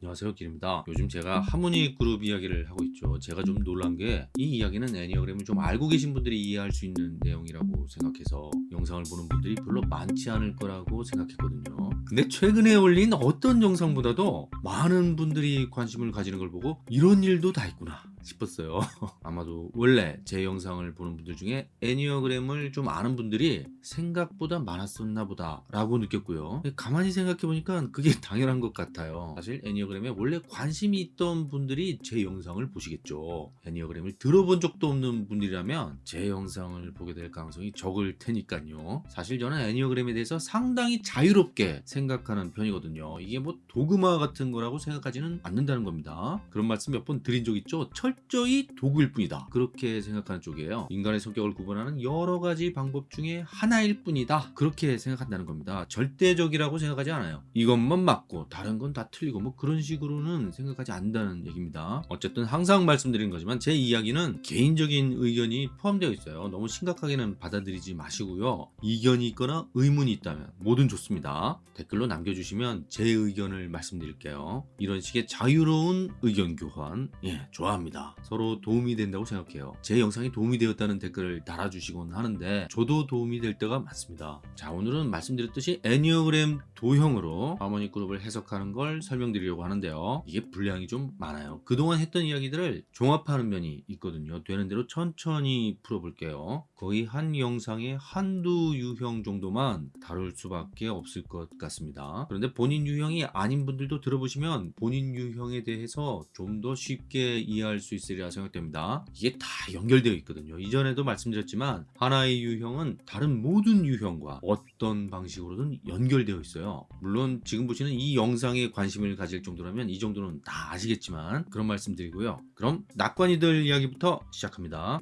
안녕하세요 길입니다. 요즘 제가 하모니 그룹 이야기를 하고 있죠. 제가 좀 놀란 게 이 이야기는 애니어그램을 좀 알고 계신 분들이 이해할 수 있는 내용이라고 생각해서 영상을 보는 분들이 별로 많지 않을 거라고 생각했거든요. 근데 최근에 올린 어떤 영상보다도 많은 분들이 관심을 가지는 걸 보고 이런 일도 다 있구나 싶었어요. 아마도 원래 제 영상을 보는 분들 중에 애니어그램을 좀 아는 분들이 생각보다 많았었나 보다 라고 느꼈고요. 가만히 생각해 보니까 그게 당연한 것 같아요. 사실 애니어그램에 원래 관심이 있던 분들이 제 영상을 보시겠죠. 애니어그램을 들어본 적도 없는 분들이라면 제 영상을 보게 될 가능성이 적을 테니까요. 사실 저는 애니어그램에 대해서 상당히 자유롭게 생각하는 편이거든요. 이게 뭐 도그마 같은 거라고 생각하지는 않는다는 겁니다. 그런 말씀 몇 번 드린 적 있죠 철저히 도구일 뿐이다. 그렇게 생각하는 쪽이에요. 인간의 성격을 구분하는 여러 가지 방법 중에 하나일 뿐이다. 그렇게 생각한다는 겁니다. 절대적이라고 생각하지 않아요. 이것만 맞고 다른 건 다 틀리고 뭐 그런 식으로는 생각하지 않는다는 얘기입니다. 어쨌든 항상 말씀드린 거지만 제 이야기는 개인적인 의견이 포함되어 있어요. 너무 심각하게는 받아들이지 마시고요. 이견이 있거나 의문이 있다면 뭐든 좋습니다. 댓글로 남겨주시면 제 의견을 말씀드릴게요. 이런 식의 자유로운 의견 교환. 예 좋아합니다 서로 도움이 된다고 생각해요. 제 영상이 도움이 되었다는 댓글을 달아주시곤 하는데 저도 도움이 될 때가 많습니다. 자 오늘은 말씀드렸듯이 애니어그램 도형으로 하모니 그룹을 해석하는 걸 설명드리려고 하는데요. 이게 분량이 좀 많아요. 그동안 했던 이야기들을 종합하는 면이 있거든요. 되는 대로 천천히 풀어볼게요. 거의 한 영상에 한두 유형 정도만 다룰 수밖에 없을 것 같습니다. 그런데 본인 유형이 아닌 분들도 들어보시면 본인 유형에 대해서 좀 더 쉽게 이해할 수 있으리라 생각됩니다. 이게 다 연결되어 있거든요. 이전에도 말씀드렸지만 하나의 유형은 다른 모든 유형과 어떤 방식으로든 연결되어 있어요. 물론 지금 보시는 이 영상에 관심을 가질 정도라면 이 정도는 다 아시겠지만 그런 말씀 드리고요. 그럼 낙관이들 이야기부터 시작합니다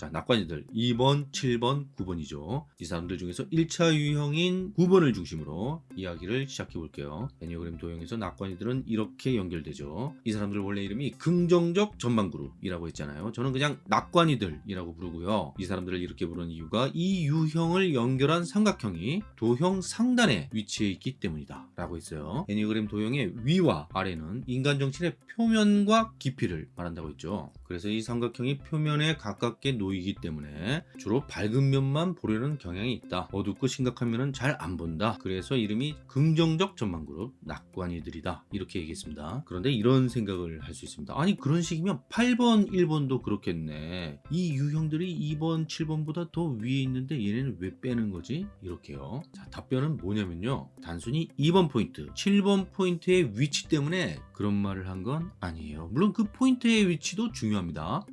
자, 낙관이들 2번, 7번, 9번이죠. 이 사람들 중에서 1차 유형인 9번을 중심으로 이야기를 시작해 볼게요. 애니어그램 도형에서 낙관이들은 이렇게 연결되죠. 이 사람들 원래 이름이 긍정적 전망그룹이라고 했잖아요. 저는 그냥 낙관이들이라고 부르고요. 이 사람들을 이렇게 부르는 이유가 이 유형을 연결한 삼각형이 도형 상단에 위치해 있기 때문이다 라고 했어요. 애니어그램 도형의 위와 아래는 인간 정신의 표면과 깊이를 말한다고 했죠. 그래서 이 삼각형이 표면에 가깝게 놓이기 때문에 주로 밝은 면만 보려는 경향이 있다. 어둡고 심각한 면은 잘 안 본다. 그래서 이름이 긍정적 전망그룹 낙관이들이다. 이렇게 얘기했습니다. 그런데 이런 생각을 할 수 있습니다. 아니 그런 식이면 8번, 1번도 그렇겠네. 이 유형들이 2번, 7번보다 더 위에 있는데 얘네는 왜 빼는 거지? 이렇게요. 자 답변은 뭐냐면요. 단순히 2번 포인트, 7번 포인트의 위치 때문에 그런 말을 한 건 아니에요. 물론 그 포인트의 위치도 중요합니다.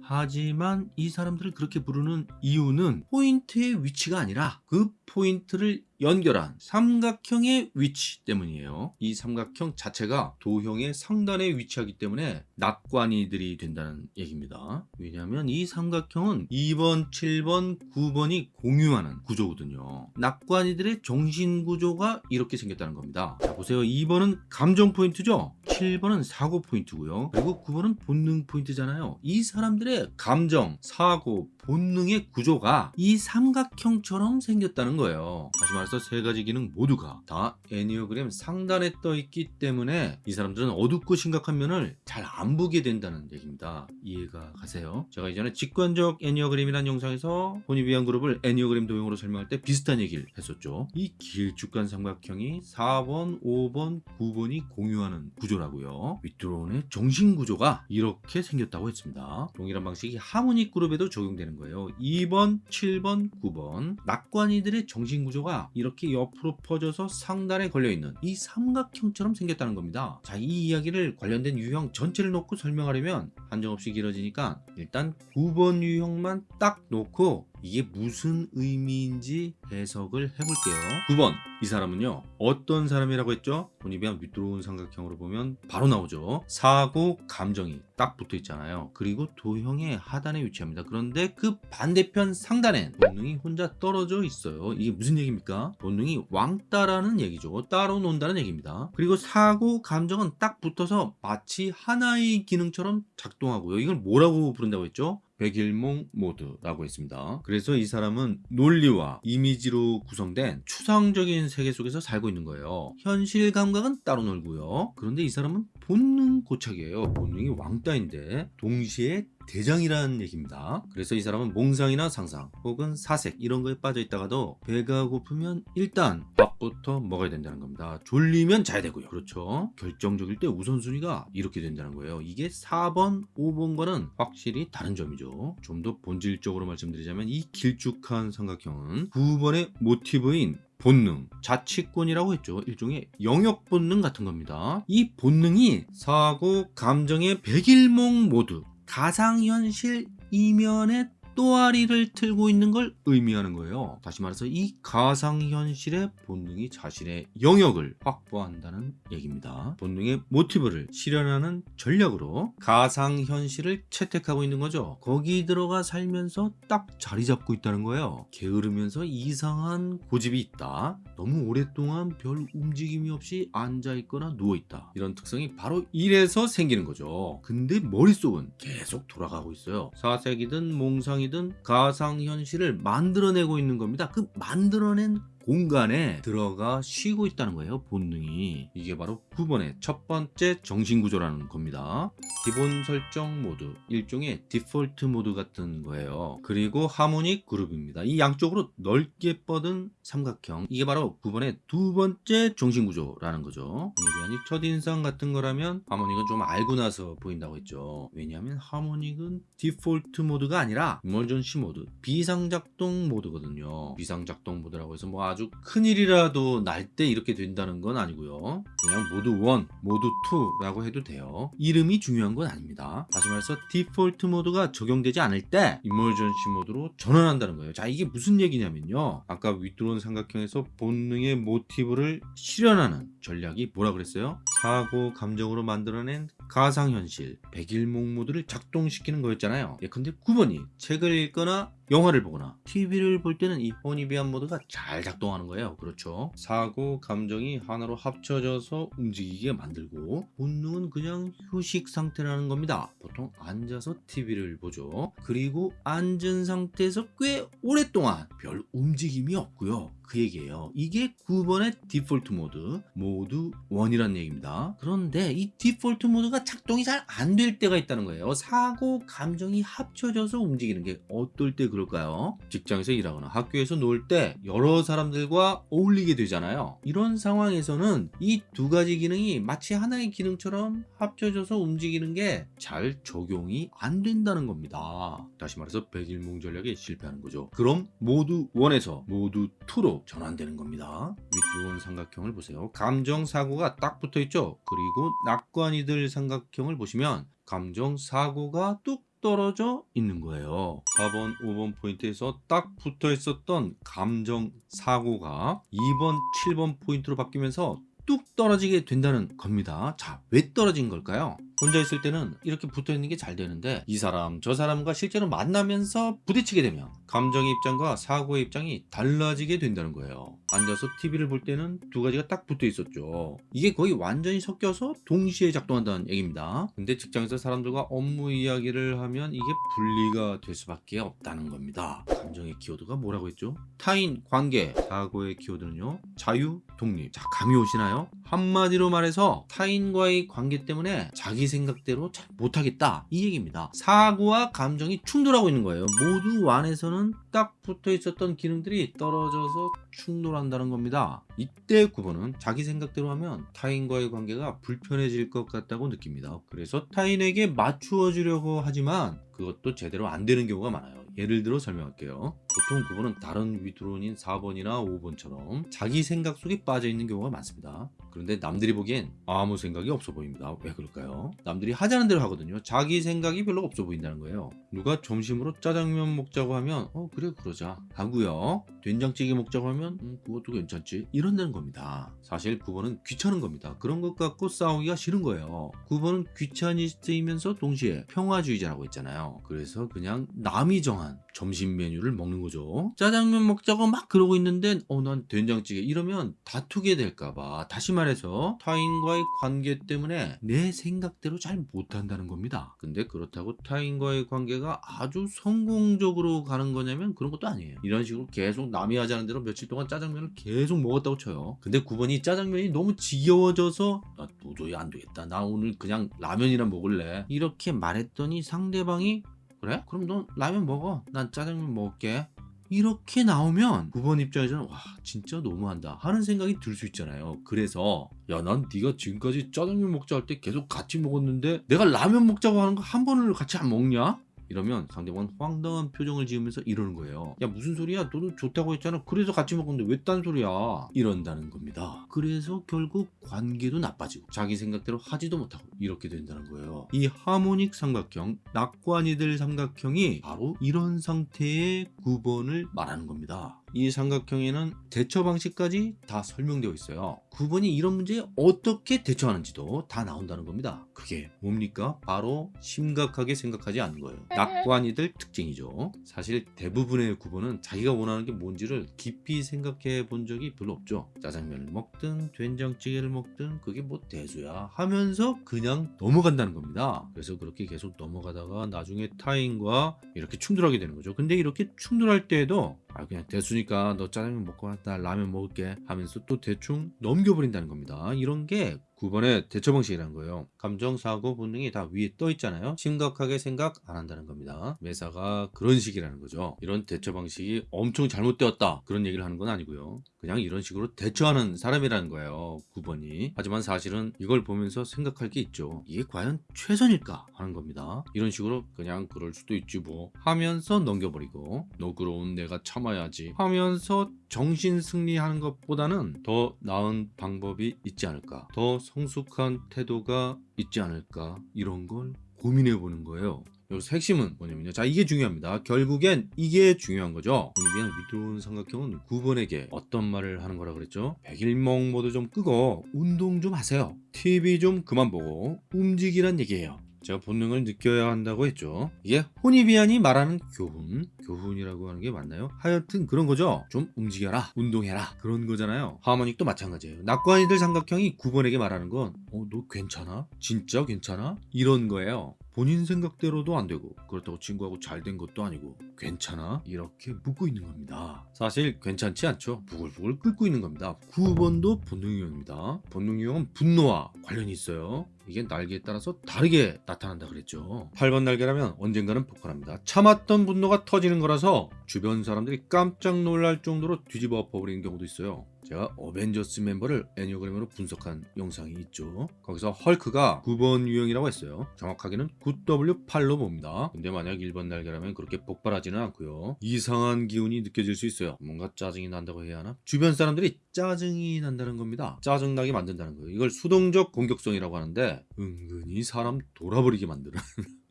하지만 이 사람들을 그렇게 부르는 이유는 포인트의 위치가 아니라 그 포인트를 연결한 삼각형의 위치 때문이에요. 이 삼각형 자체가 도형의 상단에 위치하기 때문에 낙관이들이 된다는 얘기입니다. 왜냐하면 이 삼각형은 2번, 7번, 9번이 공유하는 구조거든요. 낙관이들의 정신 구조가 이렇게 생겼다는 겁니다. 자, 보세요. 2번은 감정 포인트죠? 7번은 사고 포인트고요. 그리고 9번은 본능 포인트잖아요. 이 사람들의 감정, 사고, 본능의 구조가 이 삼각형처럼 생겼다는 거예요. 다시 말해서 세 가지 기능 모두가 다 애니어그램 상단에 떠 있기 때문에 이 사람들은 어둡고 심각한 면을 잘 안 보게 된다는 얘기입니다. 이해가 가세요? 제가 이전에 직관적 애니어그램이라는 영상에서 혼입위한 그룹을 애니어그램 도형으로 설명할 때 비슷한 얘기를 했었죠. 이 길쭉한 삼각형이 4번, 5번, 9번이 공유하는 구조라고요. 윗드론의 정신 구조가 이렇게 생겼다고 했습니다. 동일한 방식이 하모닉 그룹에도 적용되는 거예요. 2번, 7번, 9번 낙관이들의 정신 구조가 이렇게 옆으로 퍼져서 상단에 걸려있는 이 삼각형처럼 생겼다는 겁니다. 자, 이 이야기를 관련된 유형 전체를 놓고 설명하려면 한정없이 길어지니까 일단 9번 유형만 딱 놓고 이게 무슨 의미인지 해석을 해볼게요. 9번 이 사람은요 어떤 사람이라고 했죠? 본입이한 밑들어온 삼각형으로 보면 바로 나오죠. 사고 감정이 딱 붙어 있잖아요. 그리고 도형의 하단에 위치합니다. 그런데 그 반대편 상단엔 본능이 혼자 떨어져 있어요. 이게 무슨 얘기입니까? 본능이 왕따라는 얘기죠. 따로 논다는 얘기입니다. 그리고 사고 감정은 딱 붙어서 마치 하나의 기능처럼 작동하고요. 이걸 뭐라고 부른다고 했죠? 백일몽 모드라고 했습니다. 그래서 이 사람은 논리와 이미지로 구성된 추상적인 세계 속에서 살고 있는 거예요. 현실 감각은 따로 놀고요. 그런데 이 사람은 본능 고착이에요. 본능이 왕따인데 동시에 대장이라는 얘기입니다. 그래서 이 사람은 몽상이나 상상 혹은 사색 이런 거에 빠져 있다가도 배가 고프면 일단 밥부터 먹어야 된다는 겁니다. 졸리면 자야 되고요. 그렇죠. 결정적일 때 우선순위가 이렇게 된다는 거예요. 이게 4번, 5번과는 확실히 다른 점이죠. 좀 더 본질적으로 말씀드리자면 이 길쭉한 삼각형은 9번의 모티브인 본능, 자치권이라고 했죠. 일종의 영역 본능 같은 겁니다. 이 본능이 사고, 감정의 백일몽 모두 가상현실 이면에 또아리를 틀고 있는 걸 의미하는 거예요. 다시 말해서 이 가상현실의 본능이 자신의 영역을 확보한다는 얘기입니다. 본능의 모티브를 실현하는 전략으로 가상현실을 채택하고 있는 거죠. 거기 들어가 살면서 딱 자리 잡고 있다는 거예요. 게으르면서 이상한 고집이 있다. 너무 오랫동안 별 움직임이 없이 앉아있거나 누워있다. 이런 특성이 바로 이래서 생기는 거죠. 근데 머릿속은 계속 돌아가고 있어요. 사색이든 몽상이 이든 가상현실을 만들어내고 있는 겁니다. 그 만들어낸 공간에 들어가 쉬고 있다는 거예요 본능이. 이게 바로 9번의 첫 번째 정신구조라는 겁니다. 기본 설정 모드 일종의 default mode 같은 거예요. 그리고 harmonic 그룹입니다. 이 양쪽으로 넓게 뻗은 삼각형. 이게 바로 9번의 두 번째 정신구조라는 거죠. 이게 첫인상 같은 거라면 harmonic은 좀 알고 나서 보인다고 했죠. 왜냐하면 harmonic은 default mode가 아니라 emergency mode 비상작동 모드거든요. 비상작동 모드라고 해서 뭐 아주 큰일이라도 날 때 이렇게 된다는 건 아니고요. 그냥 모드 1, 모드 2라고 해도 돼요. 이름이 중요한 건 아닙니다. 다시 말해서 default mode가 적용되지 않을 때 emergency mode로 전환한다는 거예요. 자 이게 무슨 얘기냐면요. 아까 withdrawn 삼각형에서 본능의 모티브를 실현하는 전략이 뭐라 그랬어요? 사고 감정으로 만들어낸 가상현실 백일몽 모드를 작동시키는 거였잖아요. 예, 근데 9번이 책을 읽거나 영화를 보거나 TV를 볼 때는 이 Hornevian 모드가 잘 작동하는 거예요. 그렇죠? 사고 감정이 하나로 합쳐져서 움직이게 만들고 본능은 그냥 휴식 상태라는 겁니다. 보통 앉아서 TV를 보죠. 그리고 앉은 상태에서 꽤 오랫동안 별 움직임이 없고요. 그 얘기예요. 이게 9번의 디폴트 모드 모드 1이라는 얘기입니다. 그런데 이 디폴트 모드가 작동이 잘 안 될 때가 있다는 거예요. 사고 감정이 합쳐져서 움직이는 게 어떨 때 그 럴까요 직장에서 일하거나 학교에서 놀 때 여러 사람들과 어울리게 되잖아요 이런 상황에서는 이 두 가지 기능이 마치 하나의 기능처럼 합쳐져서 움직이는 게 잘 적용이 안 된다는 겁니다 다시 말해서 백일몽 전략에 실패하는 거죠 그럼 모드 1에서 모드 2로 전환되는 겁니다. 윗두원 삼각형을 보세요. 감정 사고가 딱 붙어 있죠. 그리고 낙관이들 삼각형을 보시면 감정 사고가 뚝 떨어져 있는 거예요. 4번 5번 포인트에서 딱 붙어 있었던 감정 사고가 2번 7번 포인트로 바뀌면서 뚝 떨어지게 된다는 겁니다. 자 왜 떨어진 걸까요? 혼자 있을 때는 이렇게 붙어 있는 게 잘 되는데 이 사람 저 사람과 실제로 만나면서 부딪히게 되면 감정의 입장과 사고의 입장이 달라지게 된다는 거예요. 앉아서 TV를 볼 때는 두 가지가 딱 붙어 있었죠. 이게 거의 완전히 섞여서 동시에 작동한다는 얘기입니다. 근데 직장에서 사람들과 업무 이야기를 하면 이게 분리가 될 수밖에 없다는 겁니다. 감정의 키워드가 뭐라고 했죠? 타인, 관계, 사고의 키워드는요? 자유, 독립 자 감이 오시나요? 한마디로 말해서 타인과의 관계 때문에 자기 생각대로 잘 못하겠다 이 얘기입니다 사고와 감정이 충돌하고 있는 거예요 모두 완에서는 딱 붙어 있었던 기능들이 떨어져서 충돌한다는 겁니다 이때 9번은 자기 생각대로 하면 타인과의 관계가 불편해질 것 같다고 느낍니다 그래서 타인에게 맞추어 주려고 하지만 그것도 제대로 안 되는 경우가 많아요. 예를 들어 설명할게요. 보통 9번은 다른 위드론인 4번이나 5번처럼 자기 생각 속에 빠져 있는 경우가 많습니다. 그런데 남들이 보기엔 아무 생각이 없어 보입니다. 왜 그럴까요? 남들이 하자는 대로 하거든요. 자기 생각이 별로 없어 보인다는 거예요. 누가 점심으로 짜장면 먹자고 하면 어 그래 그러자 하고요. 된장찌개 먹자고 하면 음, 그것도 괜찮지 이런다는 겁니다. 사실 9번은 귀찮은 겁니다. 그런 것 갖고 싸우기가 싫은 거예요. 9번은 귀차니스트이면서 동시에 평화주의자라고 했잖아요. 그래서 그냥 남이 정한 점심 메뉴를 먹는 거 죠. 짜장면 먹자고 막 그러고 있는데 어 난 된장찌개 이러면 다투게 될까봐 다시 말해서 타인과의 관계 때문에 내 생각대로 잘 못한다는 겁니다. 근데 그렇다고 타인과의 관계가 아주 성공적으로 가는 거냐면 그런 것도 아니에요. 이런 식으로 계속 남이 하자는 대로 며칠 동안 짜장면을 계속 먹었다고 쳐요. 근데 9번이 짜장면이 너무 지겨워져서 나 도저히 안 되겠다. 나 오늘 그냥 라면이나 먹을래. 이렇게 말했더니 상대방이 그래? 그럼 넌 라면 먹어. 난 짜장면 먹을게. 이렇게 나오면 9번 입장에서는 와 진짜 너무한다 하는 생각이 들 수 있잖아요 그래서 야 난 네가 지금까지 짜장면 먹자 할 때 계속 같이 먹었는데 내가 라면 먹자고 하는 거 한 번을 같이 안 먹냐? 이러면 상대방은 황당한 표정을 지으면서 이러는 거예요. 야 무슨 소리야? 너도 좋다고 했잖아. 그래서 같이 먹었는데 왜 딴 소리야? 이런다는 겁니다. 그래서 결국 관계도 나빠지고 자기 생각대로 하지도 못하고 이렇게 된다는 거예요. 이 하모닉 삼각형, 낙관이들 삼각형이 바로 이런 상태의 9번을 말하는 겁니다. 이 삼각형에는 대처 방식까지 다 설명되어 있어요. 9번이 이런 문제에 어떻게 대처하는지도 다 나온다는 겁니다. 그게 뭡니까? 바로 심각하게 생각하지 않는 거예요. 낙관이들 특징이죠. 사실 대부분의 9번은 자기가 원하는 게 뭔지를 깊이 생각해 본 적이 별로 없죠. 짜장면을 먹든 된장찌개를 먹든 그게 뭐 대수야 하면서 그냥 넘어간다는 겁니다. 그래서 그렇게 계속 넘어가다가 나중에 타인과 이렇게 충돌하게 되는 거죠. 근데 이렇게 충돌할 때에도 아 그냥 대수니까 너 짜장면 먹고 와, 나 라면 먹을게 하면서 또 대충 넘겨버린다는 겁니다. 이런 게 9번의 대처 방식이라는 거예요. 감정, 사고, 본능이 다 위에 떠 있잖아요. 심각하게 생각 안 한다는 겁니다. 매사가 그런 식이라는 거죠. 이런 대처 방식이 엄청 잘못되었다. 그런 얘기를 하는 건 아니고요. 그냥 이런 식으로 대처하는 사람이라는 거예요. 9번이. 하지만 사실은 이걸 보면서 생각할 게 있죠. 이게 과연 최선일까 하는 겁니다. 이런 식으로 그냥 그럴 수도 있지 뭐 하면서 넘겨버리고 너그러운 내가 참아야지 하면서 정신 승리하는 것보다는 더 나은 방법이 있지 않을까. 더 성숙한 태도가 있지 않을까. 이런 걸 고민해 보는 거예요. 여기서 핵심은 뭐냐면요. 자, 이게 중요합니다. 결국엔 이게 중요한 거죠. 오늘 위드론 삼각형은 9번에게 어떤 말을 하는 거라 그랬죠? 백일몽 모두 좀 끄고 운동 좀 하세요. TV 좀 그만 보고 움직이란 얘기예요. 제가 본능을 느껴야 한다고 했죠. 이게 혼이비안이 말하는 교훈, 교훈이라고 하는 게 맞나요? 하여튼 그런 거죠. 좀 움직여라, 운동해라 그런 거잖아요. 하모닉도 마찬가지예요. 낙관이들 삼각형이 9번에게 말하는 건, 어, 너 괜찮아? 진짜 괜찮아? 이런 거예요. 본인 생각대로도 안 되고 그렇다고 친구하고 잘 된 것도 아니고 괜찮아? 이렇게 묻고 있는 겁니다. 사실 괜찮지 않죠? 부글부글 끓고 있는 겁니다. 9번도 본능유형입니다. 본능유형은 분노와 관련이 있어요. 이게 날개에 따라서 다르게 나타난다 그랬죠. 8번 날개라면 언젠가는 폭발합니다. 참았던 분노가 터지는 거라서 주변 사람들이 깜짝 놀랄 정도로 뒤집어 엎어버리는 경우도 있어요. 제가 어벤져스 멤버를 애니어그램으로 분석한 영상이 있죠. 거기서 헐크가 9번 유형이라고 했어요. 정확하게는 9W8로 봅니다. 근데 만약 1번 날개라면 그렇게 폭발하지는 않고요. 이상한 기운이 느껴질 수 있어요. 뭔가 짜증이 난다고 해야 하나? 주변 사람들이 짜증이 난다는 겁니다. 짜증나게 만든다는 거예요. 이걸 수동적 공격성이라고 하는데 은근히 사람 돌아버리게 만드는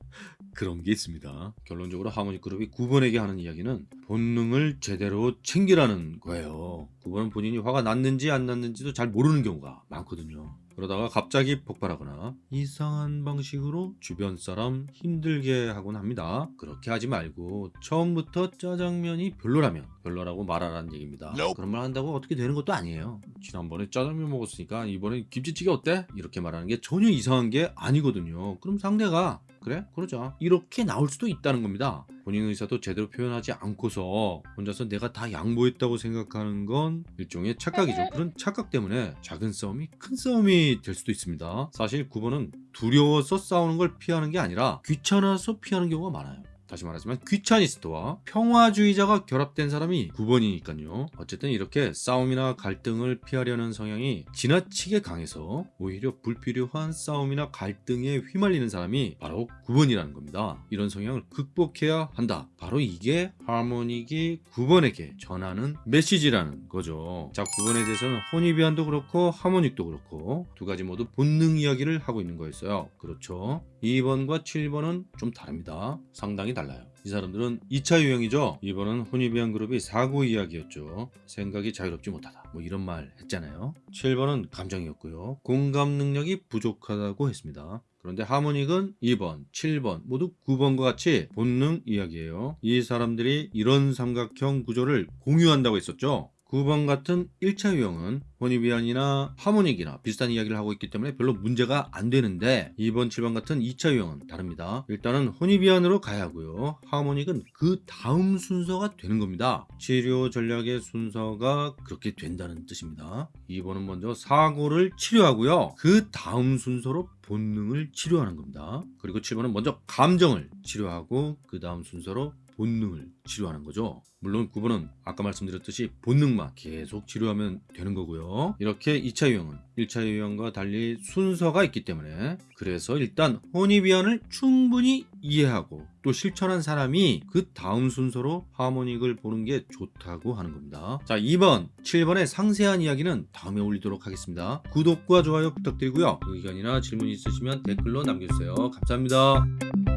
그런 게 있습니다. 결론적으로 하모닉 그룹이 9번에게 하는 이야기는 본능을 제대로 챙기라는 거예요. 9번은 본인이 화가 났는지 안 났는지도 잘 모르는 경우가 많거든요. 그러다가 갑자기 폭발하거나 이상한 방식으로 주변 사람 힘들게 하곤 합니다. 그렇게 하지 말고 처음부터 짜장면이 별로라면 별로라고 말하라는 얘기입니다. 그런 말 한다고 어떻게 되는 것도 아니에요. 지난번에 짜장면 먹었으니까 이번에 김치찌개 어때? 이렇게 말하는 게 전혀 이상한 게 아니거든요. 그럼 상대가 그래? 그러자. 이렇게 나올 수도 있다는 겁니다. 본인 의사도 제대로 표현하지 않고서 혼자서 내가 다 양보했다고 생각하는 건 일종의 착각이죠. 그런 착각 때문에 작은 싸움이 큰 싸움이 될 수도 있습니다. 사실 9번은 두려워서 싸우는 걸 피하는 게 아니라 귀찮아서 피하는 경우가 많아요. 다시 말하지만 귀차니스트와 평화주의자가 결합된 사람이 9번이니까요. 어쨌든 이렇게 싸움이나 갈등을 피하려는 성향이 지나치게 강해서 오히려 불필요한 싸움이나 갈등에 휘말리는 사람이 바로 9번이라는 겁니다. 이런 성향을 극복해야 한다. 바로 이게 하모닉이 9번에게 전하는 메시지라는 거죠. 자, 9번에 대해서는 혼이비안도 그렇고 하모닉도 그렇고 두 가지 모두 본능 이야기를 하고 있는 거였어요. 그렇죠. 2번과 7번은 좀 다릅니다. 상당히 달라요. 이 사람들은 2차 유형이죠. 2번은 혼이비안 그룹이 사고 이야기였죠. 생각이 자유롭지 못하다. 뭐 이런 말 했잖아요. 7번은 감정이었고요. 공감 능력이 부족하다고 했습니다. 그런데 하모닉은 2번, 7번 모두 9번과 같이 본능 이야기예요. 이 사람들이 이런 삼각형 구조를 공유한다고 했었죠. 9번 같은 1차 유형은 혼이비안이나 하모닉이나 비슷한 이야기를 하고 있기 때문에 별로 문제가 안 되는데 2번, 7번 같은 2차 유형은 다릅니다. 일단은 혼이비안으로 가야 하고요. 하모닉은 그 다음 순서가 되는 겁니다. 치료 전략의 순서가 그렇게 된다는 뜻입니다. 2번은 먼저 사고를 치료하고요. 그 다음 순서로 본능을 치료하는 겁니다. 그리고 7번은 먼저 감정을 치료하고 그 다음 순서로 본능을 치료하는 거죠. 물론 9번은 아까 말씀드렸듯이 본능만 계속 치료하면 되는 거고요. 이렇게 2차 유형은 1차 유형과 달리 순서가 있기 때문에 그래서 일단 혼이비안을 충분히 이해하고 또 실천한 사람이 그 다음 순서로 하모닉을 보는 게 좋다고 하는 겁니다. 자 2번, 7번의 상세한 이야기는 다음에 올리도록 하겠습니다. 구독과 좋아요 부탁드리고요. 의견이나 질문 있으시면 댓글로 남겨주세요. 감사합니다.